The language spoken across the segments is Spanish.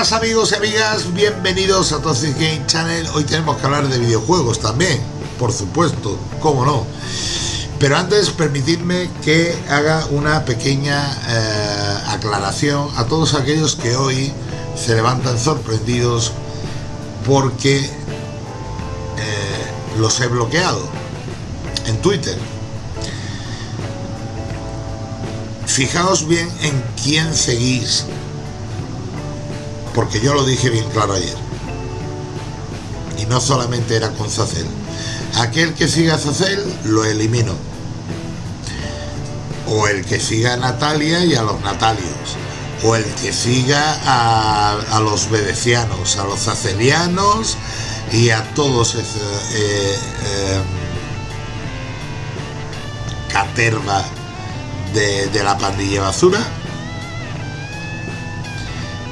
amigos y amigas, bienvenidos a Toxic Game Channel. Hoy tenemos que hablar de videojuegos también, por supuesto, cómo no. Pero antes permitidme que haga una pequeña eh, aclaración a todos aquellos que hoy se levantan sorprendidos porque eh, los he bloqueado en Twitter. Fijaos bien en quién seguís porque yo lo dije bien claro ayer. Y no solamente era con Zacel. Aquel que siga a Zacel lo elimino. O el que siga a Natalia y a los Natalios. O el que siga a, los bedecianos, a los zacelianos y a todos eh, eh, caterva de la pandilla basura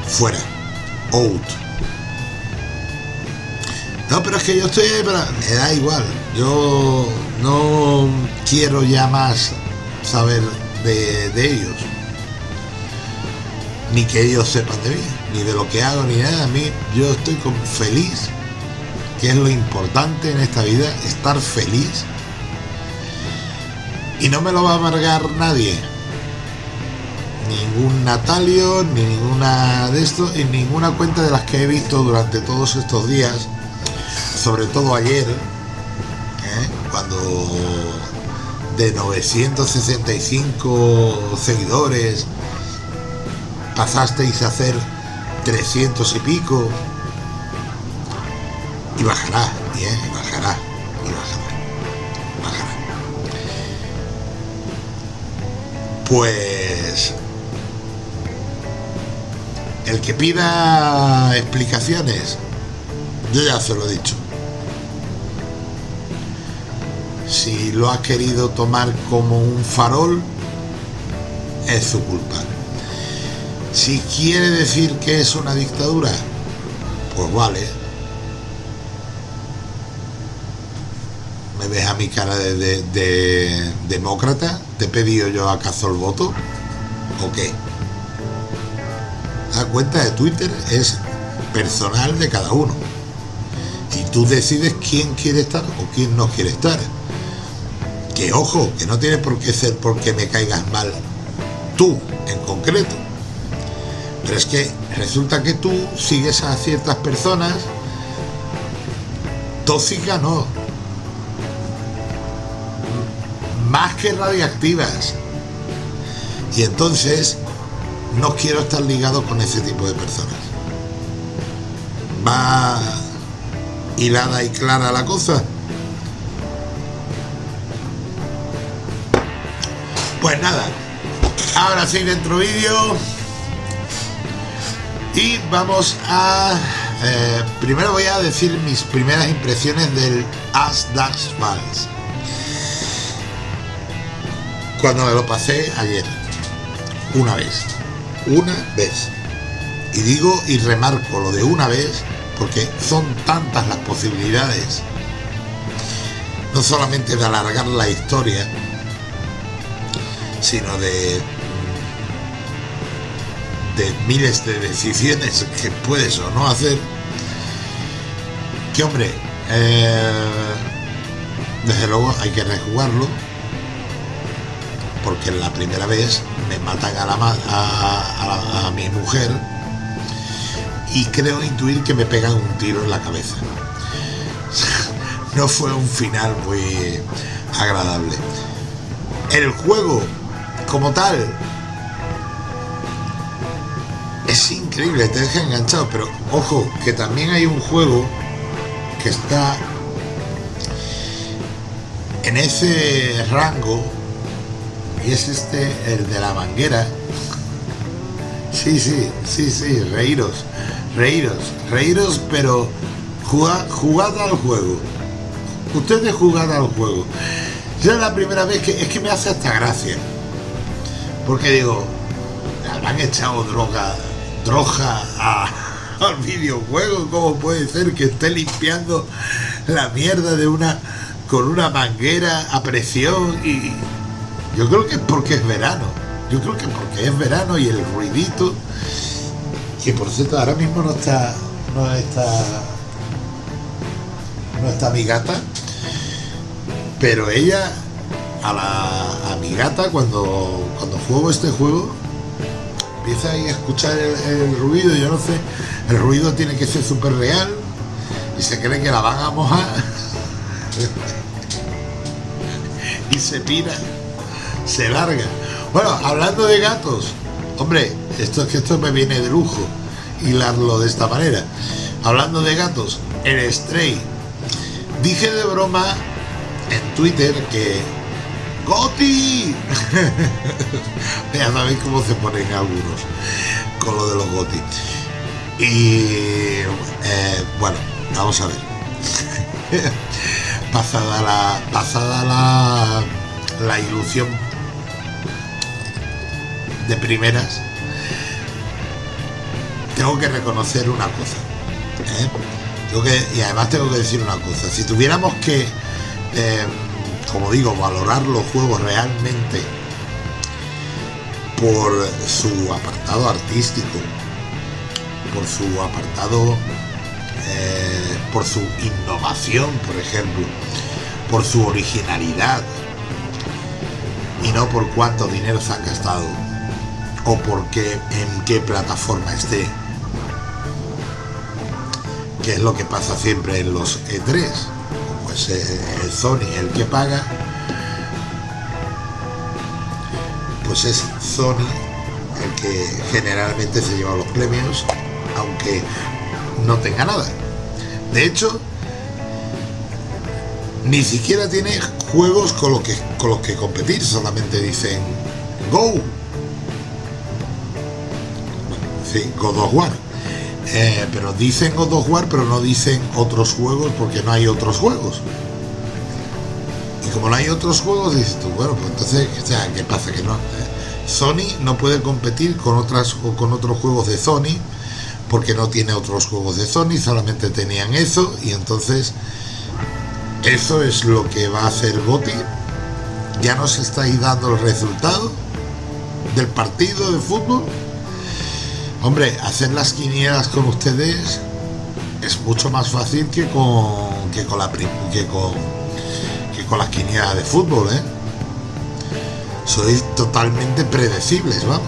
fuera out. No, pero es que yo estoy Me da igual. Yo no quiero ya más saber de, ellos. Ni que ellos sepan de mí, ni de lo que hago, ni nada. A mí, yo estoy con feliz, que es lo importante en esta vida, estar feliz. Y no me lo va a amargar nadie ningún Natalio, ni ninguna de esto, y ninguna cuenta de las que he visto durante todos estos días, sobre todo ayer, ¿eh? cuando de 965 seguidores pasasteis a hacer 300 y pico, y bajará, y, ¿eh? bajará, y bajará, bajará. Pues el que pida explicaciones, yo ya se lo he dicho. Si lo ha querido tomar como un farol, es su culpa. Si quiere decir que es una dictadura, pues vale. ¿Me ves a mi cara de, demócrata? ¿Te he pedido yo acaso el voto? ¿O qué? La cuenta de Twitter es personal de cada uno. Y tú decides quién quiere estar o quién no quiere estar. Que ojo, que no tiene por qué ser porque me caigas mal tú en concreto. Pero es que resulta que tú sigues a ciertas personas tóxicas, no. Más que radiactivas. Y entonces no quiero estar ligado con ese tipo de personas. Va hilada y clara la cosa. Pues nada, ahora sí dentro vídeo y vamos a... Eh, primero voy a decir mis primeras impresiones del As Files. Cuando me lo pasé ayer, una vez una vez. Y digo y remarco lo de una vez porque son tantas las posibilidades, no solamente de alargar la historia, sino de, de miles de decisiones que puedes o no hacer, que hombre, eh, desde luego hay que rejugarlo, porque la primera vez me matan a, la, a, mi mujer y creo intuir que me pegan un tiro en la cabeza. no fue un final muy agradable. El juego, como tal, es increíble, te deja enganchado, pero ojo, que también hay un juego que está en ese rango es este, el de la manguera. Sí, sí, sí, sí, reíros, reíros, reíros, pero jugad, jugad al juego. Ustedes jugad al juego. Ya es la primera vez que es que me hace hasta gracia. Porque digo, han echado droga, droga al videojuego. ¿Cómo puede ser que esté limpiando la mierda de una con una manguera a presión y yo creo que es porque es verano. Yo creo que porque es verano y el ruidito. que por cierto ahora mismo no está no está no está mi gata. Pero ella a la a mi gata cuando cuando juego este juego empieza a escuchar el, ruido. Yo no sé el ruido tiene que ser súper real. Y se cree que la van a mojar. Y se pira se larga bueno hablando de gatos hombre esto esto me viene de lujo hilarlo de esta manera. Hablando de gatos, el Stray. Dije de broma en Twitter que ¡Goti! ya sabéis cómo se ponen algunos con lo de los Goti. Y eh, bueno, vamos a ver. pasada la. Pasada la. la ilusión de primeras tengo que reconocer una cosa. ¿eh? y además tengo que decir una cosa. Si tuviéramos que, eh, como digo, valorar los juegos realmente por su apartado artístico, por su apartado, eh, por su innovación, por ejemplo, por su originalidad, y no por cuánto dinero se han gastado o por qué, en qué plataforma esté que es lo que pasa siempre en los E3, pues el Sony el que paga, pues es Sony el que generalmente se lleva los premios, aunque no tenga nada. De hecho, ni siquiera tiene juegos con los que, con los que competir, solamente dicen Go. Sí, God of War eh, pero dicen God of War, pero no dicen otros juegos porque no hay otros juegos. Y como no hay otros juegos, dices tú, bueno, pues entonces, ¿qué pasa? Que no. Sony no puede competir con otras con otros juegos de Sony porque no tiene otros juegos de Sony, solamente tenían eso y entonces eso es lo que va a hacer Goti. Ya nos estáis dando el resultado del partido de fútbol Hombre, hacer las quinielas con ustedes es mucho más fácil que con que con la que con que con las quinielas de fútbol, ¿eh? Sois totalmente predecibles, vamos.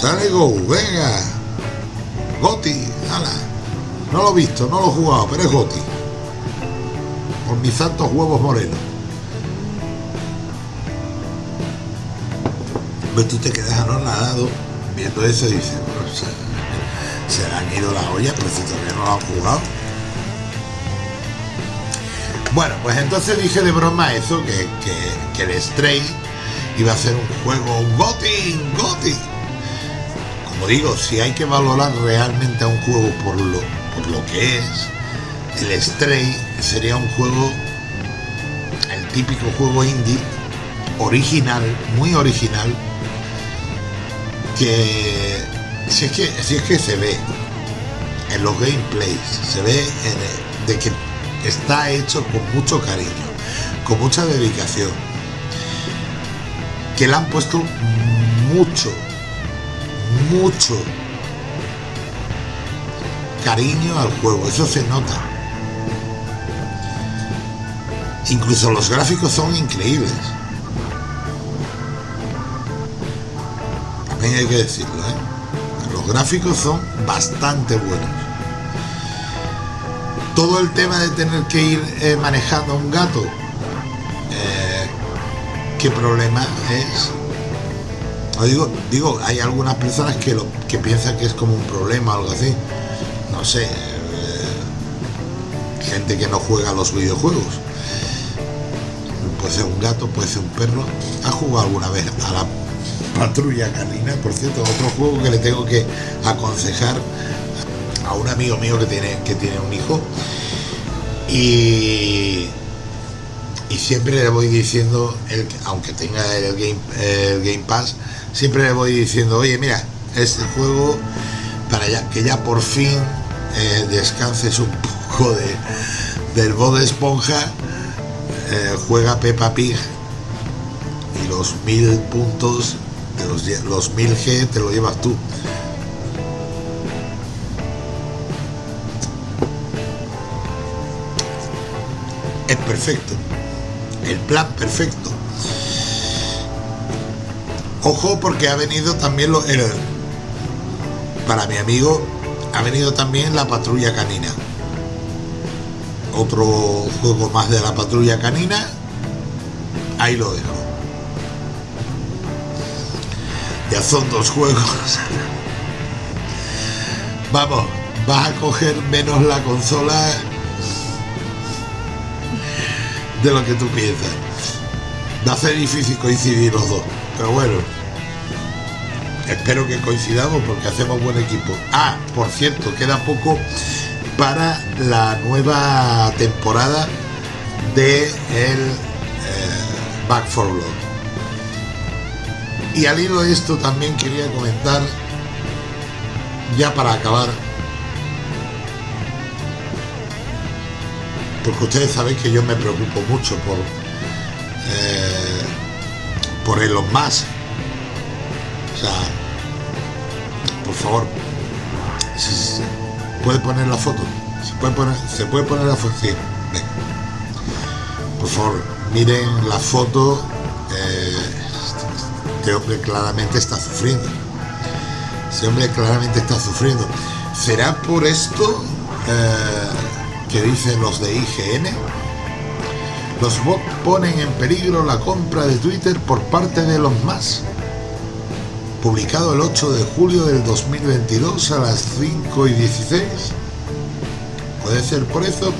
Sale Go, venga. Goti, ala. No lo he visto, no lo he jugado, pero es Goti. Por mis santos huevos morenos. Pues tú te quedas anonadado viendo eso y dices, se, le han ido las ollas, pero si todavía no lo han jugado. Bueno, pues entonces dije de broma eso, que, el Stray iba a ser un juego, GOTI, GOTI. Como digo, si hay que valorar realmente a un juego por lo, por lo que es, el Stray sería un juego, el típico juego indie, original, muy original, que si es que, si es que se ve en los gameplays, se ve de que está hecho con mucho cariño, con mucha dedicación, que le han puesto mucho, mucho cariño al juego, eso se nota. Incluso los gráficos son increíbles. Hay que decirlo, ¿eh? Los gráficos son bastante buenos. Todo el tema de tener que ir eh, manejando un gato, eh, ¿qué problema es? digo, digo, hay algunas personas que, lo, que piensan que es como un problema o algo así. No sé, gente que no juega los videojuegos. Puede ser un gato, puede ser un perro. ¿Ha jugado alguna vez a la Patrulla Canina, por cierto, otro juego que le tengo que aconsejar a un amigo mío que tiene, que tiene un hijo. Y, y siempre le voy diciendo, el, aunque tenga el game, Pass, siempre le voy diciendo, oye, mira, este juego, para ya, que ya por fin eh, descanses un poco de, del de esponja, eh, juega Peppa Pig y los mil puntos los, los 1000G te lo llevas tú. Es perfecto. El plan perfecto. Ojo porque ha venido también lo, para mi amigo ha venido también la patrulla canina. Otro juego más de la patrulla canina. Ahí lo dejo. Ya son dos juegos. Vamos, vas a coger menos la consola de lo que tú piensas. Va a ser difícil coincidir los dos, pero bueno. Espero que coincidamos porque hacemos buen equipo. Ah, por cierto, queda poco para la nueva temporada de el eh, Back for Blood. Y al hilo de esto también quería comentar, ya para acabar, porque ustedes saben que yo me preocupo mucho por eh, por Elon Musk. O sea por favor ¿se puede poner la foto se puede poner se puede poner la foto por favor miren la foto este hombre claramente está sufriendo ese hombre claramente está sufriendo será por esto eh, que dicen los de IGN, los bots ponen en peligro la compra de Twitter por parte de los más. Publicado el 8 de julio del 2022 a las 5 y 16. ¿Puede ser por eso?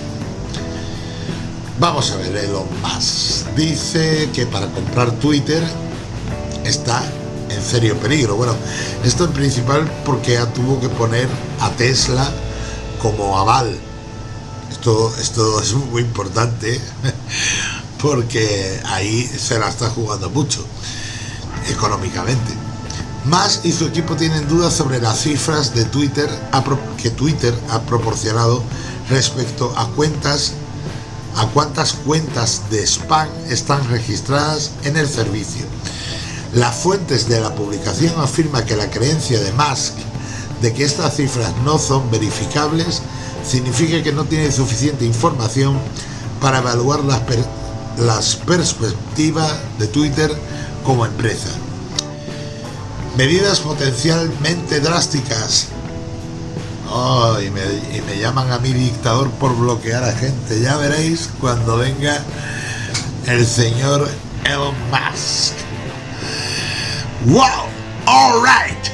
Vamos a ver, Elon Musk dice que para comprar Twitter está en serio peligro. Bueno, esto en principal porque ya tuvo que poner a Tesla como aval esto, esto es muy importante porque ahí se la está jugando mucho económicamente. Más y su equipo tienen dudas sobre las cifras de Twitter que Twitter ha proporcionado respecto a cuentas a cuántas cuentas de spam están registradas en el servicio. Las fuentes de la publicación afirman que la creencia de Musk de que estas cifras no son verificables significa que no tiene suficiente información para evaluar las, perspectivas de Twitter como empresa. Medidas potencialmente drásticas. y, me, y me llaman a mi dictador por bloquear a gente. Ya veréis cuando venga el señor Elon Musk. ¡Wow! All right.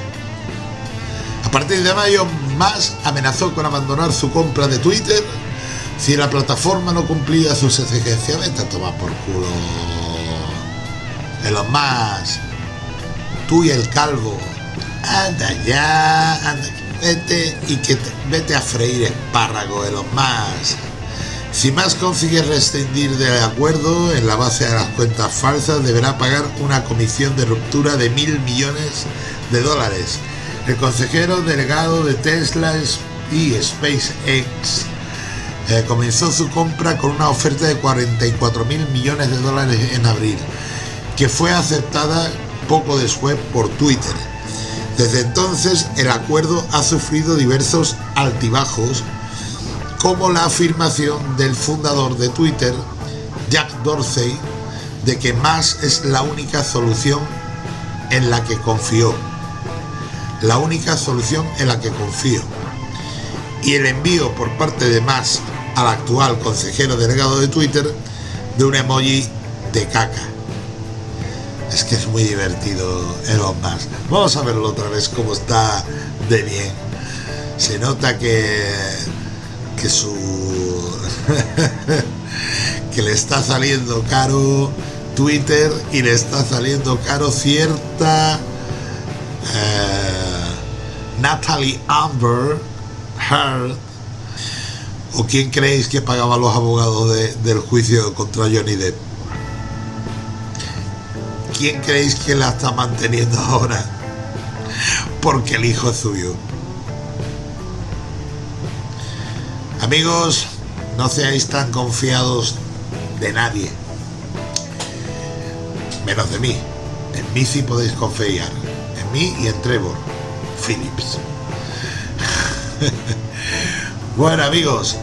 A partir de mayo más amenazó con abandonar su compra de Twitter si la plataforma no cumplía sus exigencias. Vete a tomar por culo. los más. Tú y el calvo. Anda ya. Anda, vete y que vete a freír espárrago de los más. Si más consigue rescindir del acuerdo en la base de las cuentas falsas, deberá pagar una comisión de ruptura de mil millones de dólares el consejero delegado de Tesla y SpaceX eh, comenzó su compra con una oferta de 44 mil millones de dólares en abril, que fue aceptada poco después por Twitter. Desde entonces el acuerdo ha sufrido diversos altibajos, como la afirmación del fundador de Twitter, Jack Dorsey, de que más es la única solución en la que confió la única solución en la que confío. Y el envío por parte de Musk al actual consejero delegado de Twitter de un emoji de caca. Es que es muy divertido Elon Musk. Vamos a verlo otra vez cómo está de bien. Se nota que, que su... que le está saliendo caro Twitter y le está saliendo caro cierta... Eh, Natalie Amber Heard, o quién creéis que pagaba los abogados del juicio contra Johnny Depp. ¿Quién creéis que la está manteniendo ahora? Porque el hijo es suyo. Amigos, no seáis tan confiados de nadie, menos de mí. En mí sí podéis confiar. En mí y en Trevor Phillips. bueno amigos,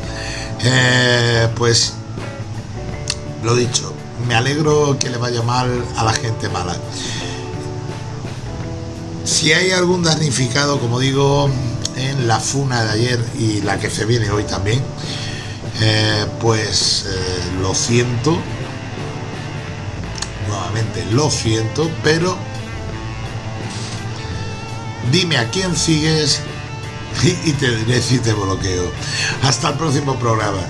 eh, pues lo dicho, me alegro que le vaya mal a la gente mala. Si hay algún damnificado, como digo, en la funa de ayer y la que se viene hoy también, eh, pues eh, lo siento, nuevamente lo siento, pero dime a quién sigues y te diré si te bloqueo. Hasta el próximo programa.